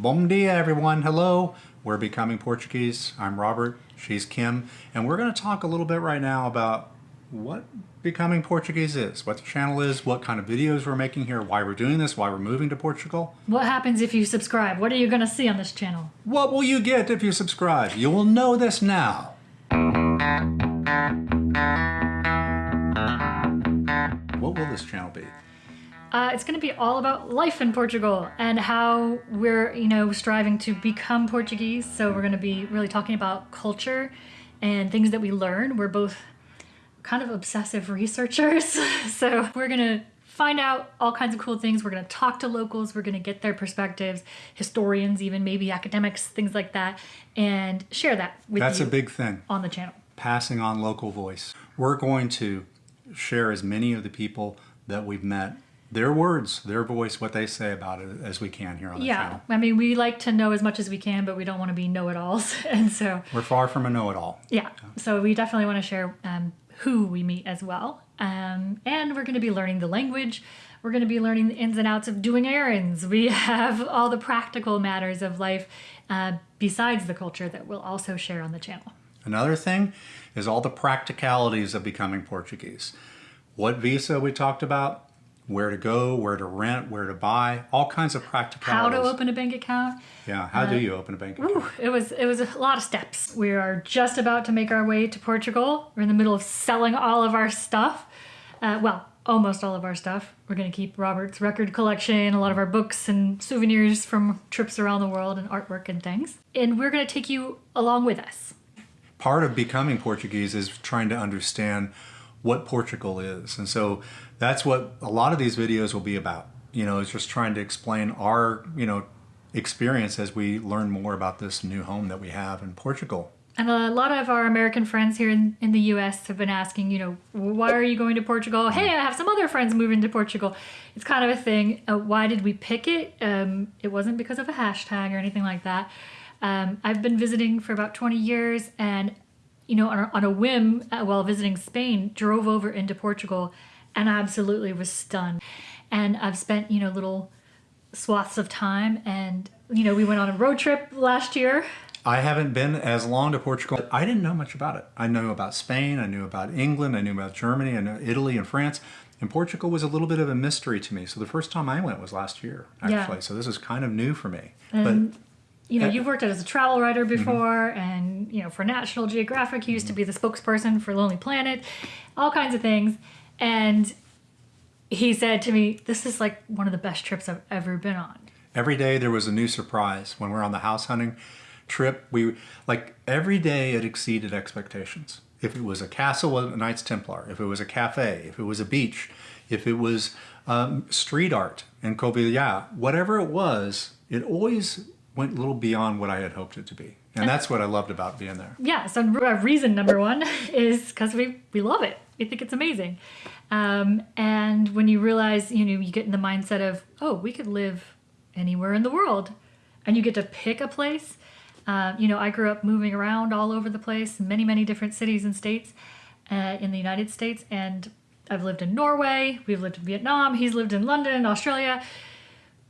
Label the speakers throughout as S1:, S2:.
S1: Bom dia, everyone. Hello. We're Becoming Portuguese. I'm Robert. She's Kim. And we're going to talk a little bit right now about what Becoming Portuguese is, what the channel is, what kind of videos we're making here, why we're doing this, why we're moving to Portugal.
S2: What happens if you subscribe? What are you going to see on this channel?
S1: What will you get if you subscribe? You will know this now. What will this channel be?
S2: Uh, it's going to be all about life in Portugal and how we're, you know, striving to become Portuguese. So we're going to be really talking about culture and things that we learn. We're both kind of obsessive researchers. so we're going to find out all kinds of cool things. We're going to talk to locals. We're going to get their perspectives, historians, even maybe academics, things like that, and share that with
S1: That's
S2: you
S1: a big thing.
S2: on the channel.
S1: Passing on local voice. We're going to share as many of the people that we've met their words, their voice, what they say about it as we can here on the
S2: Yeah,
S1: channel.
S2: I mean, we like to know as much as we can, but we don't want to be know-it-alls, and so
S1: We're far from a know-it-all.
S2: yeah. So we definitely want to share um, who we meet as well, um, and we're going to be learning the language. We're going to be learning the ins and outs of doing errands. We have all the practical matters of life uh, besides the culture that we'll also share on the channel.
S1: Another thing is all the practicalities of becoming Portuguese. What visa we talked about, where to go, where to rent, where to buy, all kinds of
S2: practical
S1: How
S2: to open a bank account.
S1: Yeah, how do you open a bank account?
S2: Ooh, it was it was a lot of steps. We are just about to make our way to Portugal. We're in the middle of selling all of our stuff. Uh, well, almost all of our stuff. We're going to keep Robert's record collection, a lot of our books and souvenirs from trips around the world, and artwork and things. And we're going to take you along with us.
S1: part of becoming Portuguese is trying to understand what Portugal is. And so that's what a lot of these videos will be about. You know, it's just trying to explain our, you know, experience as we learn more about this new home that we have in Portugal.
S2: And a lot of our American friends here in, in the US have been asking, you know, why are you going to Portugal? Hey, I have some other friends moving to Portugal. It's kind of a thing. Uh, why did we pick it? Um, it wasn't because of a hashtag or anything like that. Um, I've been visiting for about 20 years and, you know, on a, on a whim uh, while visiting Spain, drove over into Portugal and absolutely was stunned. And I've spent, you know, little swaths of time and, you know, we went on a road trip last year
S1: I haven't been as long to Portugal. I didn't know much about it. I knew about Spain, I knew about England, I knew about Germany, I knew Italy and France. And Portugal was a little bit of a mystery to me. So the first time I went was last year, actually. Yeah. So this is kind of new for me.
S2: And,
S1: but
S2: you know,
S1: Uh,
S2: you've worked as a travel writer before, and you know, for National Geographic, you used to be the spokesperson for Lonely Planet, all kinds of things. And he said to me, "This is like one of the best trips I've ever been on."
S1: Every day there was a new surprise. When we're on the house hunting trip, we like every day it exceeded expectations. If it was a castle with a Knights Templar, if it was a cafe, if it was a beach, if it was um, street art in Covilhã, whatever it was, it always went a little beyond what I had hoped it to be. And that's what I loved about being there.
S2: Yeah. So uh, reason number one is because we we love it. We think it's amazing. Um, and when you realize, you know, you get in the mindset of, oh, we could live anywhere in the world, and you get to pick a place. Uh, you know, I grew up moving around all over the place, many, many different cities and states uh, in the United States. And I've lived in Norway, we've lived in Vietnam, he's lived in London, Australia.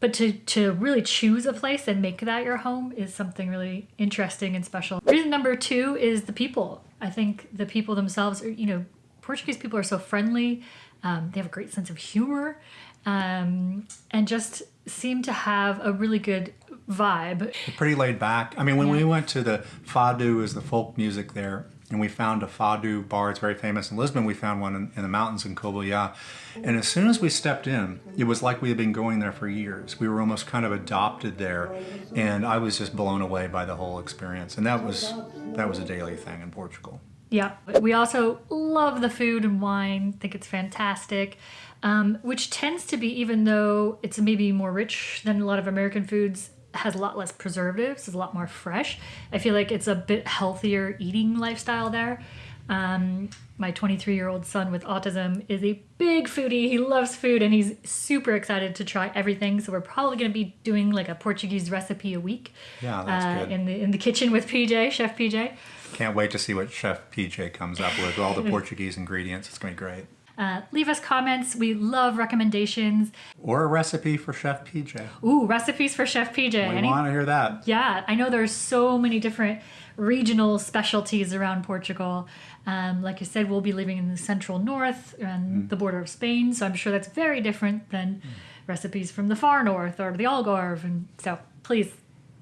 S2: But to, to really choose a place and make that your home is something really interesting and special. Reason number two is the people. I think the people themselves are, you know, Portuguese people are so friendly. Um, they have a great sense of humor um, and just seem to have a really good vibe.
S1: pretty laid back. I mean, when we went to the Fado, is the folk music there, and we found a Fado bar. It's very famous in Lisbon. We found one in, in the mountains in Covilhã. And as soon as we stepped in, it was like we had been going there for years. We were almost kind of adopted there, and I was just blown away by the whole experience. And that was that was a daily thing in Portugal.
S2: Yeah. We also love the food and wine, think it's fantastic, um, which tends to be, even though it's maybe more rich than a lot of American foods, has a lot less preservatives, is a lot more fresh. I feel like it's a bit healthier eating lifestyle there. Um, my 23 year old son with autism is a big foodie. He loves food and he's super excited to try everything. So we're probably going to be doing like a Portuguese recipe a week.
S1: Yeah, that's
S2: uh,
S1: good.
S2: In the in the kitchen with PJ, Chef PJ.
S1: Can't wait to see what Chef PJ comes up with, all the Portuguese ingredients. It's going to be great.
S2: Uh, leave us comments. We love recommendations.
S1: Or a recipe for Chef PJ.
S2: Ooh, recipes for Chef PJ.
S1: We
S2: Any-
S1: want to hear that.
S2: yeah, I know there's so many different regional specialties around Portugal. Um, like I said, we'll be living in the central north and the border of Spain, so I'm sure that's very different than recipes from the far north or the Algarve. And so please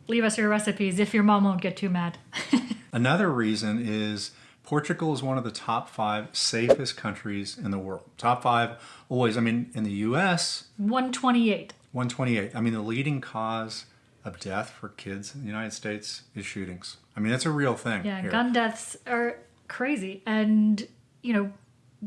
S2: leave us your recipes if your mom won't get too mad.
S1: Another reason is Portugal is one of the top five safest countries in the world. Top five always. I mean, in the U.S.,
S2: 128.
S1: 128. I mean, the leading cause of death for kids in the United States is shootings. I mean, that's a real thing.
S2: Yeah,
S1: here.
S2: gun deaths are crazy. And, you know,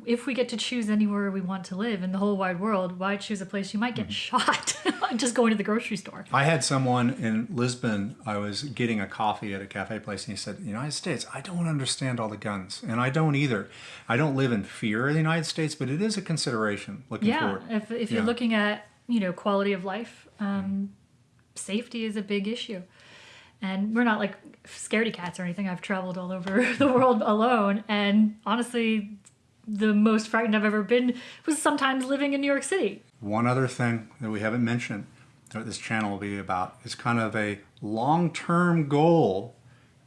S2: if we get to choose anywhere we want to live in the whole wide world, why choose a place you might get shot just going to the grocery store?
S1: I had someone in Lisbon. I was getting a coffee at a cafe place, and he said, "United States, I don't understand all the guns, and I don't either. I don't live in fear of the United States, but it is a consideration looking
S2: Yeah,
S1: forward."
S2: if, if you're
S1: Yeah.
S2: looking at, you know, quality of life, um, safety is a big issue. And we're not like scaredy cats or anything. I've traveled all over the world alone. And honestly, the most frightened I've ever been was sometimes living in New York City.
S1: One other thing that we haven't mentioned that this channel will be about is kind of a long-term goal.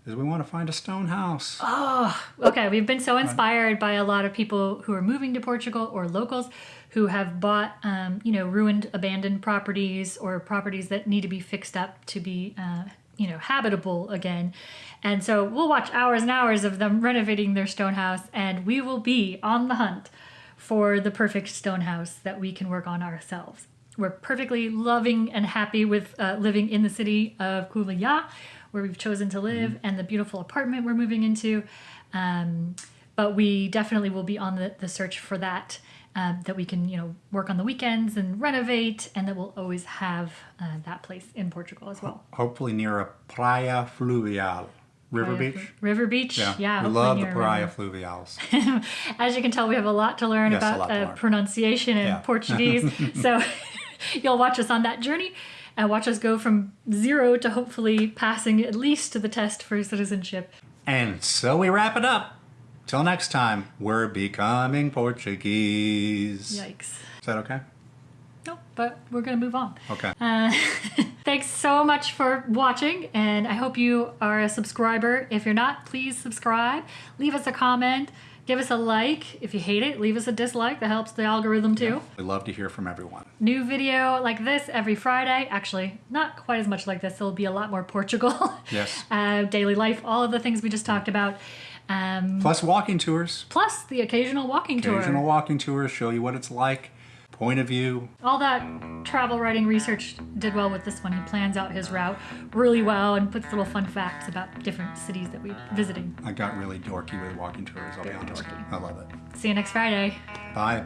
S1: Is we want to find a stone house.
S2: Oh, Okay, we've been so inspired by a lot of people who are moving to Portugal or locals who have bought, um, you know, ruined, abandoned properties or properties that need to be fixed up to be, uh, you know, habitable again. And so we'll watch hours and hours of them renovating their stone house, and we will be on the hunt for the perfect stone house that we can work on ourselves. We're perfectly loving and happy with uh, living in the city of Covilhã, where we've chosen to live, and the beautiful apartment we're moving into. Um, but we definitely will be on the, the search for that, um, that we can, you know, work on the weekends and renovate, and that we'll always have uh, that place in Portugal as well.
S1: Hopefully near a praia fluvial, river beach.
S2: Flu- River Beach.
S1: Yeah,
S2: Yeah.
S1: we love the praia
S2: um,
S1: fluvials.
S2: As you can tell, we have a lot to learn
S1: Yes,
S2: about
S1: to
S2: uh,
S1: learn.
S2: pronunciation and
S1: Yeah.
S2: Portuguese. so you'll watch us on that journey and watch us go from zero to hopefully passing at least to the test for citizenship.
S1: And so we wrap it up. Till next time, we're becoming Portuguese.
S2: Yikes.
S1: Is that okay?
S2: No, but we're going to move on.
S1: Okay.
S2: Uh, thanks so much for watching, and I hope you are a subscriber. If you're not, please subscribe. Leave us a comment. Give us a like. If you hate it, leave us a dislike. That helps the algorithm too.
S1: we love to hear from everyone.
S2: New video like this every Friday. Actually, not quite as much like this. There'll be a lot more Portugal.
S1: Yes.
S2: uh, daily life, all of the things we just talked about. Um,
S1: Plus walking tours.
S2: plus the occasional walking
S1: Occasional
S2: tour.
S1: walking tours show you what it's like, point of view.
S2: All that travel writing research did well with this one. He plans out his route really well and puts little fun facts about different cities that we're visiting.
S1: I got really dorky with walking tours, I'll be
S2: Very
S1: honest.
S2: dorky.
S1: I love it.
S2: See you next Friday.
S1: Bye.